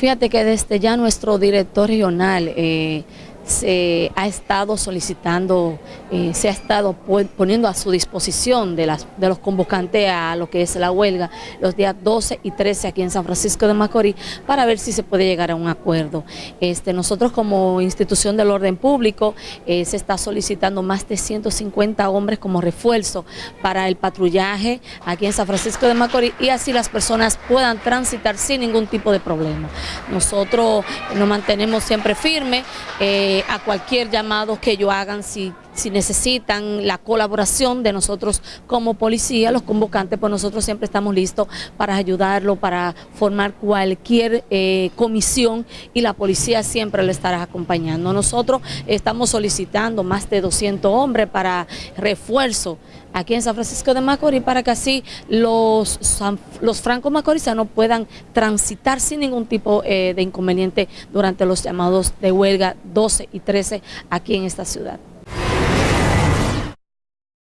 Fíjate que desde ya nuestro director regional eh, se ha estado solicitando, eh, se ha estado poniendo a su disposición de, las, de los convocantes a lo que es la huelga los días 12 y 13 aquí en San Francisco de Macorís para ver si se puede llegar a un acuerdo. Este, nosotros como institución del orden público eh, se está solicitando más de 150 hombres como refuerzo para el patrullaje aquí en San Francisco de Macorís y así las personas puedan transitar sin ningún tipo de problema. Nosotros nos mantenemos siempre firmes. Eh, a cualquier llamado que ellos hagan si, si necesitan la colaboración de nosotros como policía, los convocantes, pues nosotros siempre estamos listos para ayudarlo, para formar cualquier eh, comisión y la policía siempre le estará acompañando. Nosotros estamos solicitando más de 200 hombres para refuerzo aquí en San Francisco de Macorís para que así los, los francos macorizanos puedan transitar sin ningún tipo eh, de inconveniente durante los llamados de huelga 12 y 13 aquí en esta ciudad.